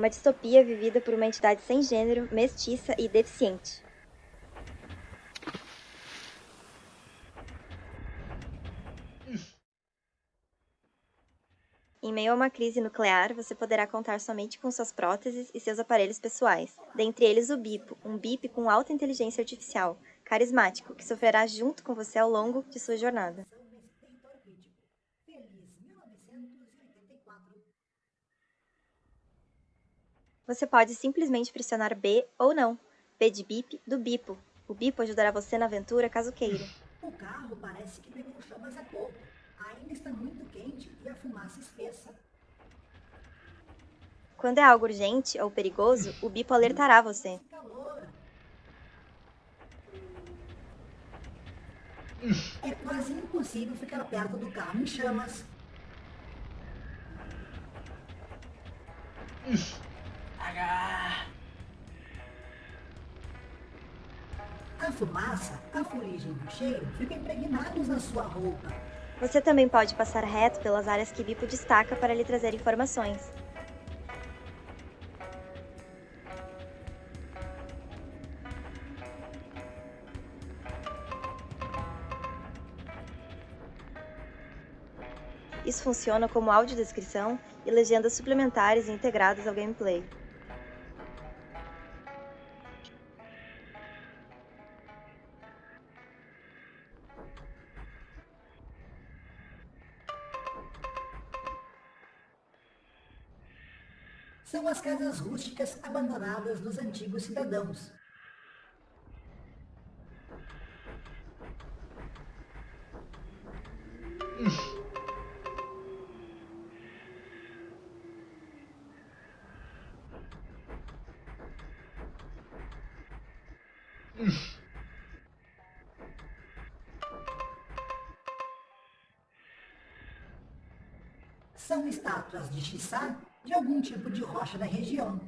uma distopia vivida por uma entidade sem gênero, mestiça e deficiente. Em meio a uma crise nuclear, você poderá contar somente com suas próteses e seus aparelhos pessoais, dentre eles o Bipo, um BIP com alta inteligência artificial, carismático, que sofrerá junto com você ao longo de sua jornada. Você pode simplesmente pressionar B ou não. B de bip do bipo. O bipo ajudará você na aventura caso queira. O carro parece que pegou chamas há pouco. Ainda está muito quente e a fumaça espessa. Quando é algo urgente ou perigoso, o bipo alertará você. É quase impossível ficar perto do carro em chamas. A fumaça, a fuligem e o cheiro ficam impregnados na sua roupa. Você também pode passar reto pelas áreas que Bipo destaca para lhe trazer informações. Isso funciona como audiodescrição e legendas suplementares integradas ao gameplay. São as casas rústicas abandonadas dos antigos cidadãos. São estátuas de Xissá de algum tipo de rocha da região.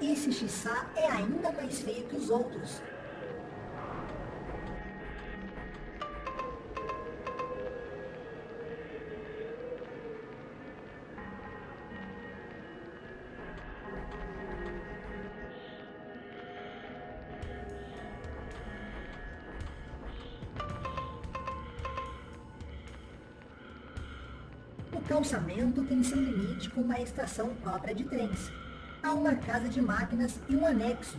Esse Xissá é ainda mais feio que os outros. Calçamento tem seu limite com uma estação própria de trens. Há uma casa de máquinas e um anexo.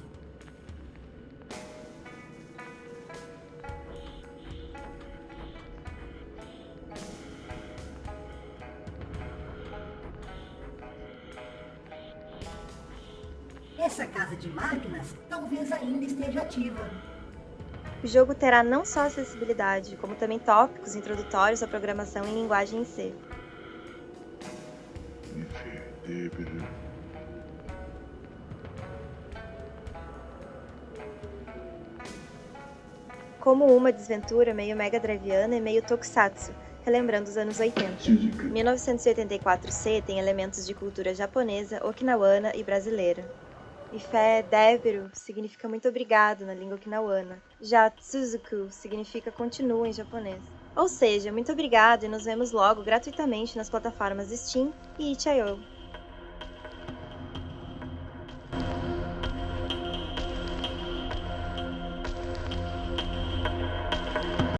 Essa casa de máquinas talvez ainda esteja ativa. O jogo terá não só acessibilidade, como também tópicos introdutórios à programação em linguagem em Como uma desventura meio Mega Driviana e meio Tokusatsu, relembrando os anos 80. 1984C tem elementos de cultura japonesa, okinawana e brasileira. E fé Debiru significa muito obrigado na língua okinawana. Já Tsuzuku significa continua em japonês. Ou seja, muito obrigado e nos vemos logo gratuitamente nas plataformas Steam e itch.io.